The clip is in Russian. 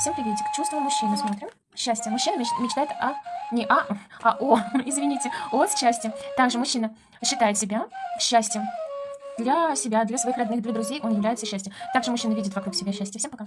Всем приветик. Чувства мужчины смотрим. Счастье. Мужчина меч- мечтает о... Не а, а о, извините, о счастье. Также мужчина считает себя счастьем. Для себя, для своих родных, для друзей он является счастьем. Также мужчина видит вокруг себя счастье. Всем пока.